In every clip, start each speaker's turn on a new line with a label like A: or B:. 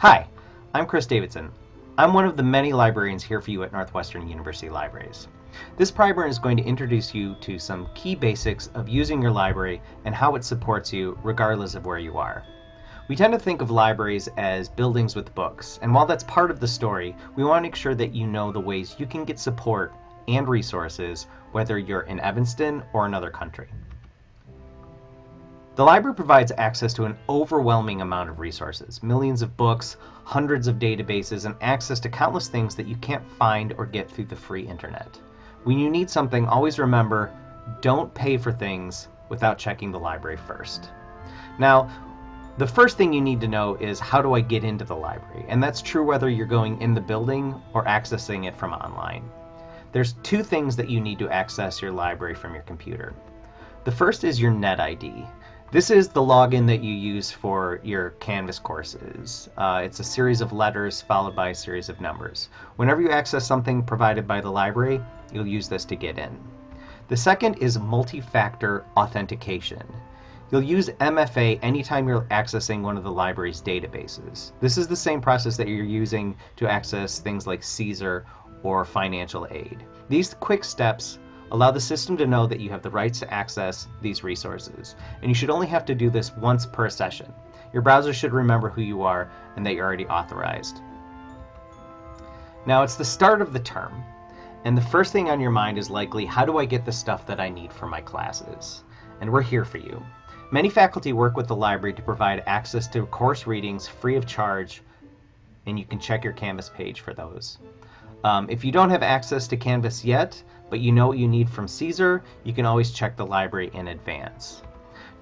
A: Hi, I'm Chris Davidson. I'm one of the many librarians here for you at Northwestern University Libraries. This primer is going to introduce you to some key basics of using your library and how it supports you regardless of where you are. We tend to think of libraries as buildings with books, and while that's part of the story, we want to make sure that you know the ways you can get support and resources whether you're in Evanston or another country. The library provides access to an overwhelming amount of resources, millions of books, hundreds of databases, and access to countless things that you can't find or get through the free internet. When you need something, always remember, don't pay for things without checking the library first. Now, the first thing you need to know is how do I get into the library? And that's true whether you're going in the building or accessing it from online. There's two things that you need to access your library from your computer. The first is your NetID. This is the login that you use for your Canvas courses. Uh, it's a series of letters followed by a series of numbers. Whenever you access something provided by the library, you'll use this to get in. The second is multi-factor authentication. You'll use MFA anytime you're accessing one of the library's databases. This is the same process that you're using to access things like Caesar or financial aid. These quick steps Allow the system to know that you have the rights to access these resources, and you should only have to do this once per session. Your browser should remember who you are and that you're already authorized. Now it's the start of the term, and the first thing on your mind is likely, how do I get the stuff that I need for my classes? And we're here for you. Many faculty work with the library to provide access to course readings free of charge, and you can check your Canvas page for those. Um, if you don't have access to Canvas yet, but you know what you need from Caesar, you can always check the library in advance.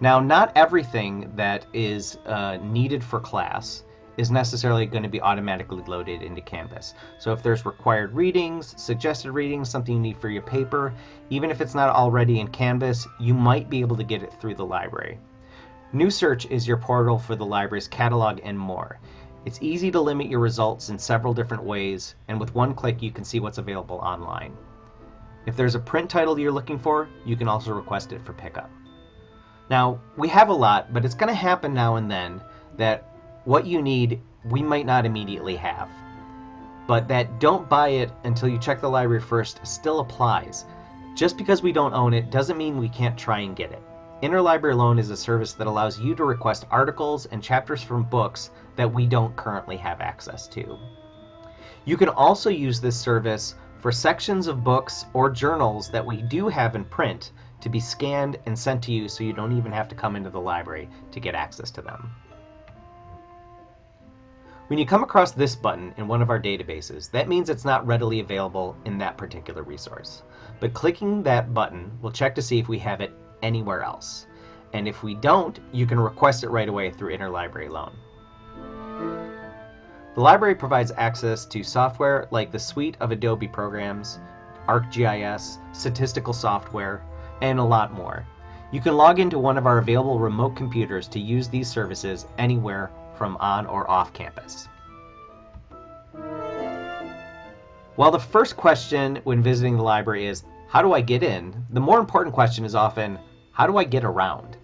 A: Now, not everything that is uh, needed for class is necessarily going to be automatically loaded into Canvas. So if there's required readings, suggested readings, something you need for your paper, even if it's not already in Canvas, you might be able to get it through the library. NUsearch is your portal for the library's catalog and more. It's easy to limit your results in several different ways, and with one click you can see what's available online. If there's a print title you're looking for, you can also request it for pickup. Now, we have a lot, but it's going to happen now and then that what you need we might not immediately have. But that don't buy it until you check the library first still applies. Just because we don't own it doesn't mean we can't try and get it. Interlibrary Loan is a service that allows you to request articles and chapters from books that we don't currently have access to. You can also use this service for sections of books or journals that we do have in print to be scanned and sent to you so you don't even have to come into the library to get access to them. When you come across this button in one of our databases, that means it's not readily available in that particular resource. But clicking that button will check to see if we have it anywhere else. And if we don't, you can request it right away through Interlibrary Loan. The library provides access to software like the suite of Adobe programs, ArcGIS, statistical software, and a lot more. You can log into one of our available remote computers to use these services anywhere from on or off campus. While the first question when visiting the library is, how do I get in? The more important question is often, how do I get around?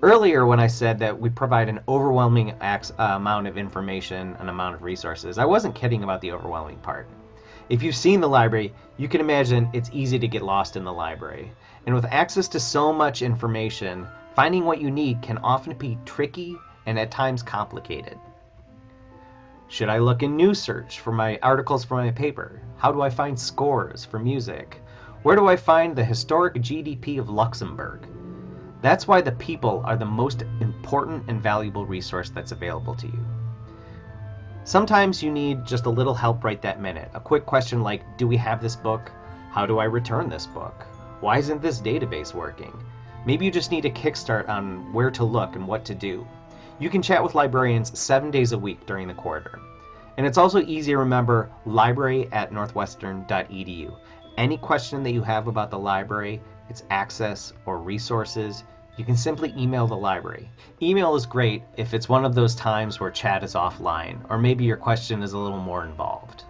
A: Earlier when I said that we provide an overwhelming uh, amount of information and amount of resources, I wasn't kidding about the overwhelming part. If you've seen the library, you can imagine it's easy to get lost in the library. And with access to so much information, finding what you need can often be tricky and at times complicated. Should I look in NUsearch for my articles for my paper? How do I find scores for music? Where do I find the historic GDP of Luxembourg? That's why the people are the most important and valuable resource that's available to you. Sometimes you need just a little help right that minute. A quick question like, do we have this book? How do I return this book? Why isn't this database working? Maybe you just need a kickstart on where to look and what to do. You can chat with librarians seven days a week during the quarter. And it's also easy to remember library at northwestern.edu. Any question that you have about the library, its access, or resources, you can simply email the library. Email is great if it's one of those times where chat is offline, or maybe your question is a little more involved.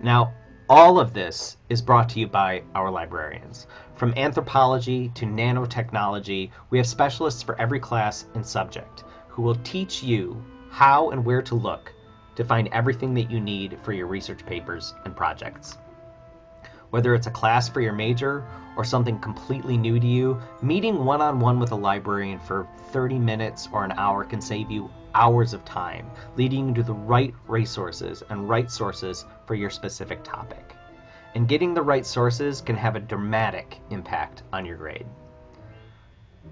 A: Now, all of this is brought to you by our librarians. From anthropology to nanotechnology, we have specialists for every class and subject who will teach you how and where to look to find everything that you need for your research papers and projects. Whether it's a class for your major or something completely new to you, meeting one on one with a librarian for 30 minutes or an hour can save you hours of time, leading you to the right resources and right sources for your specific topic. And getting the right sources can have a dramatic impact on your grade.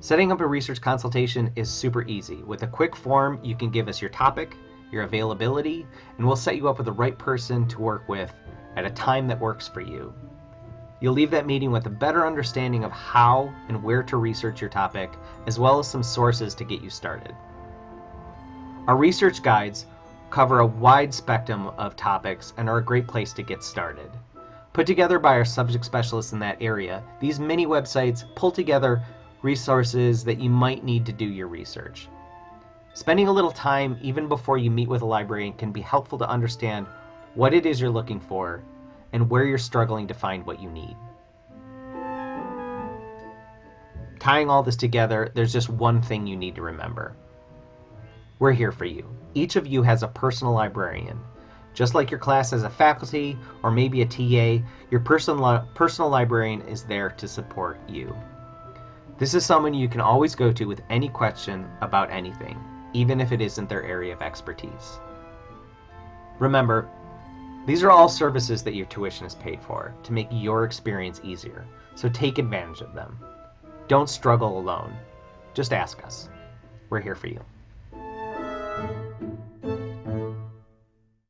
A: Setting up a research consultation is super easy. With a quick form, you can give us your topic, your availability, and we'll set you up with the right person to work with at a time that works for you. You'll leave that meeting with a better understanding of how and where to research your topic, as well as some sources to get you started. Our research guides cover a wide spectrum of topics and are a great place to get started. Put together by our subject specialists in that area, these mini websites pull together resources that you might need to do your research. Spending a little time even before you meet with a librarian can be helpful to understand what it is you're looking for and where you're struggling to find what you need. Tying all this together, there's just one thing you need to remember. We're here for you. Each of you has a personal librarian. Just like your class has a faculty or maybe a TA, your personal, personal librarian is there to support you. This is someone you can always go to with any question about anything even if it isn't their area of expertise. Remember, these are all services that your tuition is paid for to make your experience easier, so take advantage of them. Don't struggle alone. Just ask us. We're here for you.